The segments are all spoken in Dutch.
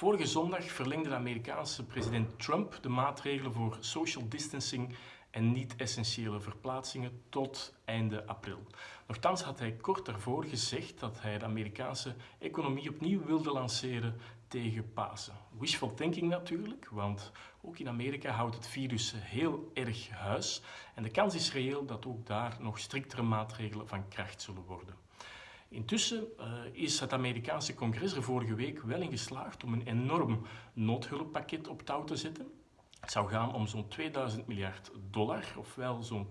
Vorige zondag verlengde de Amerikaanse president Trump de maatregelen voor social distancing en niet-essentiële verplaatsingen tot einde april. Nochtans had hij kort daarvoor gezegd dat hij de Amerikaanse economie opnieuw wilde lanceren tegen Pasen. Wishful thinking natuurlijk, want ook in Amerika houdt het virus heel erg huis en de kans is reëel dat ook daar nog striktere maatregelen van kracht zullen worden. Intussen uh, is het Amerikaanse congres er vorige week wel in geslaagd om een enorm noodhulppakket op touw te zetten. Het zou gaan om zo'n 2000 miljard dollar, ofwel zo'n 10%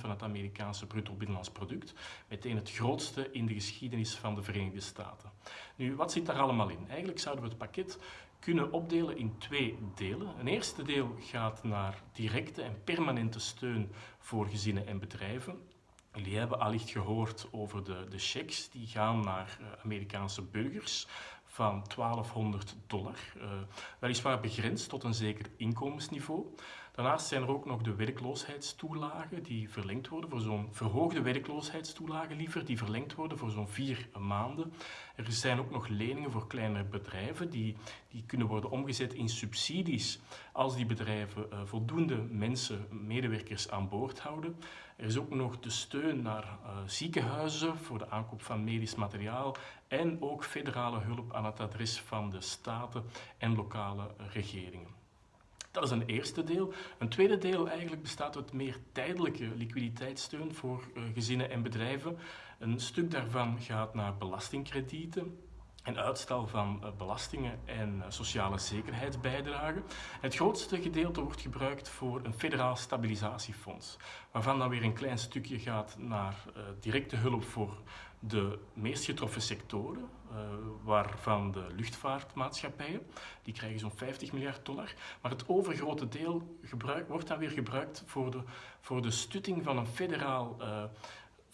van het Amerikaanse bruto binnenlands product. Meteen het grootste in de geschiedenis van de Verenigde Staten. Nu, wat zit daar allemaal in? Eigenlijk zouden we het pakket kunnen opdelen in twee delen. Een eerste deel gaat naar directe en permanente steun voor gezinnen en bedrijven. Jullie hebben allicht gehoord over de, de checks die gaan naar uh, Amerikaanse burgers van 1200 dollar. Uh, weliswaar begrensd tot een zeker inkomensniveau. Daarnaast zijn er ook nog de werkloosheidstoelagen die verlengd worden voor zo'n verhoogde werkloosheidstoelagen liever, die verlengd worden voor zo'n vier maanden. Er zijn ook nog leningen voor kleine bedrijven die, die kunnen worden omgezet in subsidies als die bedrijven uh, voldoende mensen, medewerkers aan boord houden. Er is ook nog de steun naar uh, ziekenhuizen voor de aankoop van medisch materiaal en ook federale hulp aan het adres van de staten en lokale regeringen. Dat is een eerste deel. Een tweede deel eigenlijk bestaat uit meer tijdelijke liquiditeitssteun voor uh, gezinnen en bedrijven. Een stuk daarvan gaat naar belastingkredieten en uitstel van uh, belastingen en uh, sociale zekerheidsbijdragen. Het grootste gedeelte wordt gebruikt voor een federaal stabilisatiefonds, waarvan dan weer een klein stukje gaat naar directe hulp voor de meest getroffen sectoren, waarvan de luchtvaartmaatschappijen, die krijgen zo'n 50 miljard dollar. Maar het overgrote deel wordt dan weer gebruikt voor de, voor de stutting van een federaal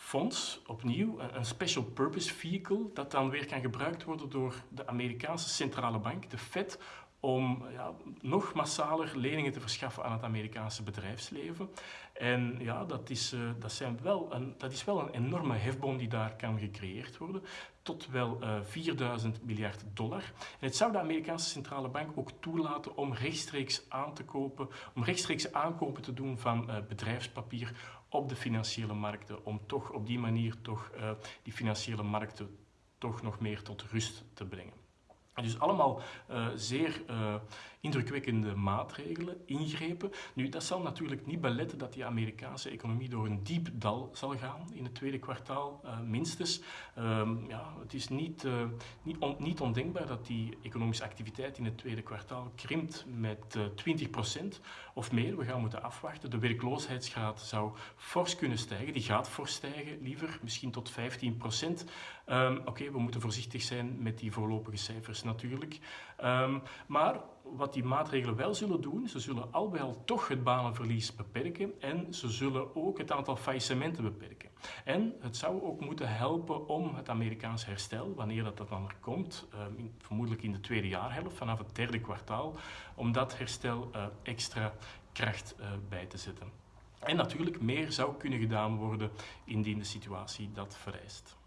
fonds, opnieuw, een special purpose vehicle, dat dan weer kan gebruikt worden door de Amerikaanse centrale bank, de Fed, om ja, nog massaler leningen te verschaffen aan het Amerikaanse bedrijfsleven. En ja, dat is, uh, dat zijn wel een, dat is wel een enorme hefboom die daar kan gecreëerd worden, tot wel uh, 4000 miljard dollar. En het zou de Amerikaanse centrale bank ook toelaten om rechtstreeks aan te kopen, om rechtstreeks aankopen te doen van uh, bedrijfspapier op de financiële markten, om toch op die manier toch die financiële markten toch nog meer tot rust te brengen. Dus allemaal uh, zeer uh, indrukwekkende maatregelen, ingrepen. Nu, dat zal natuurlijk niet beletten dat die Amerikaanse economie door een diep dal zal gaan in het tweede kwartaal, uh, minstens. Um, ja, het is niet, niet, niet, ondenkbaar dat die economische activiteit in het tweede kwartaal krimpt met 20% of meer. We gaan moeten afwachten. De werkloosheidsgraad zou fors kunnen stijgen. Die gaat fors stijgen, liever, misschien tot 15%. Um, ehm, Oké, we moeten voorzichtig zijn met die voorlopige cijfers natuurlijk. Um, maar wat die maatregelen wel zullen doen, ze zullen al al toch het banenverlies beperken en ze zullen ook het aantal faillissementen beperken. En het zou ook moeten helpen om het Amerikaans herstel, wanneer dat, dat dan er komt, in, vermoedelijk in de tweede jaarhelft, vanaf het derde kwartaal, om dat herstel uh, extra kracht uh, bij te zetten. En natuurlijk, meer zou kunnen gedaan worden indien de situatie dat vereist.